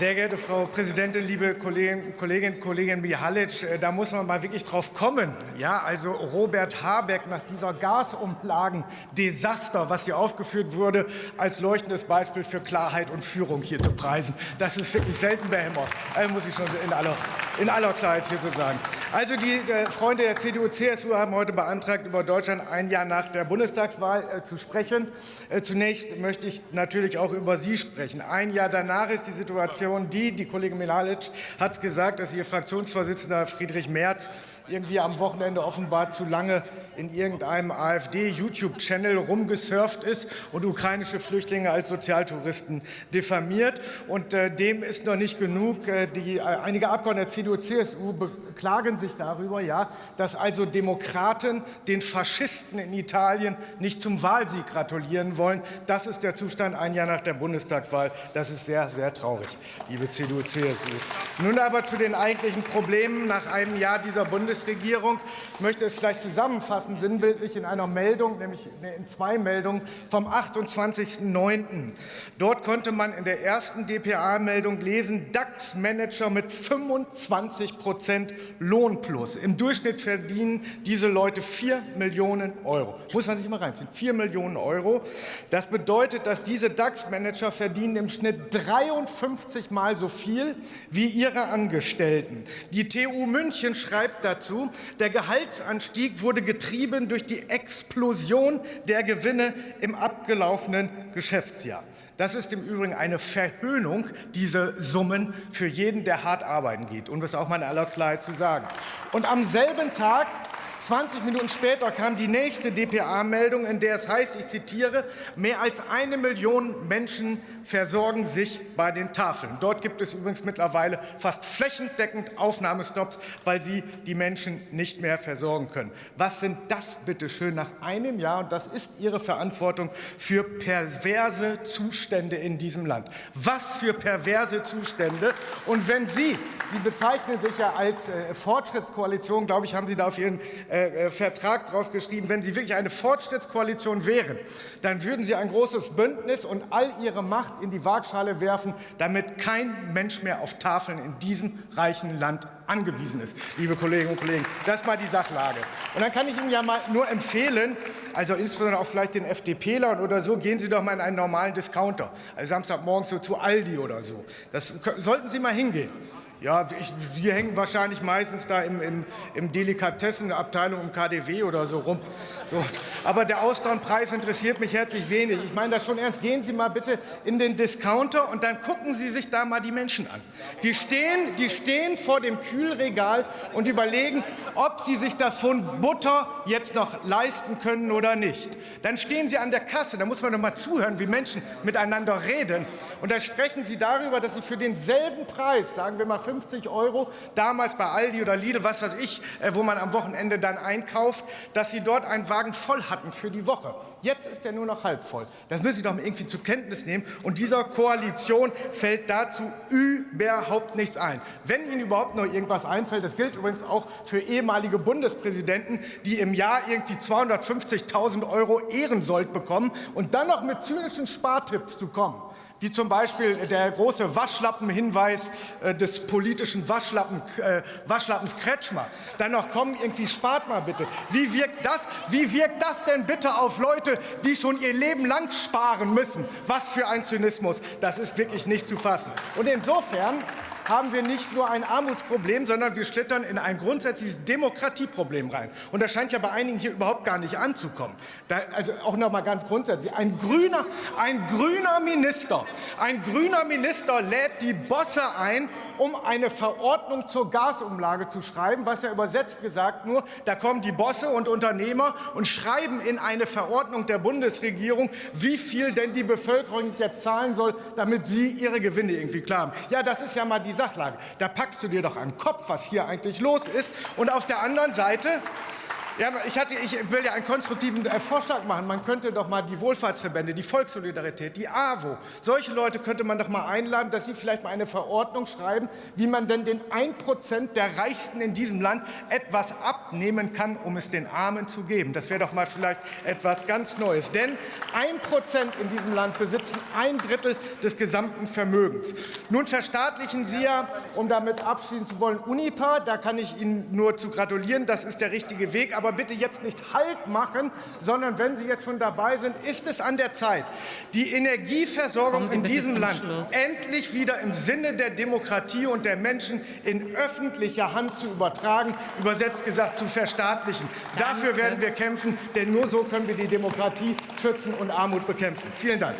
Sehr geehrte Frau Präsidentin, liebe Kolleginnen Kollegin, Kollegin Mihalic, äh, da muss man mal wirklich drauf kommen. Ja, also Robert Habeck nach dieser Gasumlagen-Desaster, was hier aufgeführt wurde, als leuchtendes Beispiel für Klarheit und Führung hier zu preisen. Das ist wirklich selten behämmert, also muss ich schon in aller, in aller Klarheit hier so sagen. Also die äh, Freunde der CDU-CSU haben heute beantragt, über Deutschland ein Jahr nach der Bundestagswahl zu sprechen. Zunächst möchte ich natürlich auch über Sie sprechen. Ein Jahr danach ist die Situation Fraktion die, die Kollegin Milalic hat gesagt, dass ihr Fraktionsvorsitzender Friedrich Merz irgendwie am Wochenende offenbar zu lange in irgendeinem AfD-YouTube-Channel rumgesurft ist und ukrainische Flüchtlinge als Sozialtouristen diffamiert. Und äh, dem ist noch nicht genug. Äh, die, äh, einige Abgeordnete der CDU-CSU beklagen sich darüber, ja, dass also Demokraten den Faschisten in Italien nicht zum Wahlsieg gratulieren wollen. Das ist der Zustand ein Jahr nach der Bundestagswahl. Das ist sehr, sehr traurig, liebe CDU-CSU. Nun aber zu den eigentlichen Problemen nach einem Jahr dieser Bundestagswahl. Bundesregierung. Ich möchte es vielleicht zusammenfassen, sinnbildlich in einer Meldung, nämlich in zwei Meldungen vom 28.09. Dort konnte man in der ersten dpa-Meldung lesen, DAX-Manager mit 25 Prozent Lohnplus. Im Durchschnitt verdienen diese Leute 4 Millionen Euro. Muss man sich mal reinziehen. 4 Millionen Euro. Das bedeutet, dass diese DAX-Manager verdienen im Schnitt 53 Mal so viel wie ihre Angestellten. Die TU München schreibt dazu, dazu. Der Gehaltsanstieg wurde getrieben durch die Explosion der Gewinne im abgelaufenen Geschäftsjahr. Das ist im Übrigen eine Verhöhnung, diese Summen für jeden, der hart arbeiten geht, um das auch mal in aller Klarheit zu sagen. Und am selben Tag 20 Minuten später kam die nächste dpa-Meldung, in der es heißt, ich zitiere, mehr als eine Million Menschen versorgen sich bei den Tafeln. Dort gibt es übrigens mittlerweile fast flächendeckend Aufnahmestopps, weil sie die Menschen nicht mehr versorgen können. Was sind das bitte schön nach einem Jahr, und das ist Ihre Verantwortung, für perverse Zustände in diesem Land? Was für perverse Zustände? Und wenn Sie, Sie bezeichnen sich ja als äh, Fortschrittskoalition, glaube ich, haben Sie da auf Ihren äh, äh, Vertrag drauf geschrieben, wenn Sie wirklich eine Fortschrittskoalition wären, dann würden Sie ein großes Bündnis und all Ihre Macht in die Waagschale werfen, damit kein Mensch mehr auf Tafeln in diesem reichen Land angewiesen ist, liebe Kolleginnen und Kollegen. Das ist mal die Sachlage. Und dann kann ich Ihnen ja mal nur empfehlen, also insbesondere auch vielleicht den FDPlern oder so, gehen Sie doch mal in einen normalen Discounter, also Samstagmorgens so zu Aldi oder so. Das sollten Sie mal hingehen. Ja, ich, wir hängen wahrscheinlich meistens da im, im, im Delikatessenabteilung im KDW oder so rum. So. Aber der Austernpreis interessiert mich herzlich wenig. Ich meine das schon ernst. Gehen Sie mal bitte in den Discounter und dann gucken Sie sich da mal die Menschen an. Die stehen, die stehen vor dem Kühlregal und überlegen, ob sie sich das von Butter jetzt noch leisten können oder nicht. Dann stehen sie an der Kasse. Da muss man doch mal zuhören, wie Menschen miteinander reden. Und da sprechen sie darüber, dass sie für denselben Preis, sagen wir mal 50 Euro, damals bei Aldi oder Lidl, was weiß ich, äh, wo man am Wochenende dann einkauft, dass Sie dort einen Wagen voll hatten für die Woche. Jetzt ist er nur noch halb voll. Das müssen Sie doch irgendwie zur Kenntnis nehmen. Und dieser Koalition fällt dazu überhaupt nichts ein. Wenn Ihnen überhaupt noch irgendwas einfällt, das gilt übrigens auch für ehemalige Bundespräsidenten, die im Jahr irgendwie 250.000 Euro Ehrensold bekommen und dann noch mit zynischen Spartipps zu kommen wie zum Beispiel der große Waschlappenhinweis äh, des politischen Waschlappen, äh, Waschlappens Kretschmer. Dann noch kommen, irgendwie spart mal bitte. Wie wirkt, das, wie wirkt das denn bitte auf Leute, die schon ihr Leben lang sparen müssen? Was für ein Zynismus. Das ist wirklich nicht zu fassen. Und insofern haben wir nicht nur ein Armutsproblem, sondern wir schlittern in ein grundsätzliches Demokratieproblem rein. Und das scheint ja bei einigen hier überhaupt gar nicht anzukommen. Da, also auch noch mal ganz grundsätzlich. Ein grüner, ein grüner Minister, ein grüner Minister lädt die Bosse ein, um eine Verordnung zur Gasumlage zu schreiben, was ja übersetzt gesagt nur, da kommen die Bosse und Unternehmer und schreiben in eine Verordnung der Bundesregierung, wie viel denn die Bevölkerung jetzt zahlen soll, damit sie ihre Gewinne irgendwie klar haben. Ja, das ist ja mal die Sachlage. Da packst du dir doch an den Kopf, was hier eigentlich los ist. Und auf der anderen Seite Ja, ich, hatte, ich will ja einen konstruktiven äh, Vorschlag machen. Man könnte doch mal die Wohlfahrtsverbände, die Volkssolidarität, die AWO, solche Leute könnte man doch mal einladen, dass sie vielleicht mal eine Verordnung schreiben, wie man denn den 1 Prozent der Reichsten in diesem Land etwas abnehmen kann, um es den Armen zu geben. Das wäre doch mal vielleicht etwas ganz Neues. Denn 1 Prozent in diesem Land besitzen ein Drittel des gesamten Vermögens. Nun verstaatlichen Sie ja, um damit abschließen zu wollen, Unipa. Da kann ich Ihnen nur zu gratulieren. Das ist der richtige Weg. Aber aber bitte jetzt nicht Halt machen, sondern wenn Sie jetzt schon dabei sind, ist es an der Zeit, die Energieversorgung in diesem Land Schluss. endlich wieder im Sinne der Demokratie und der Menschen in öffentlicher Hand zu übertragen, übersetzt gesagt zu verstaatlichen. Danke. Dafür werden wir kämpfen, denn nur so können wir die Demokratie schützen und Armut bekämpfen. Vielen Dank.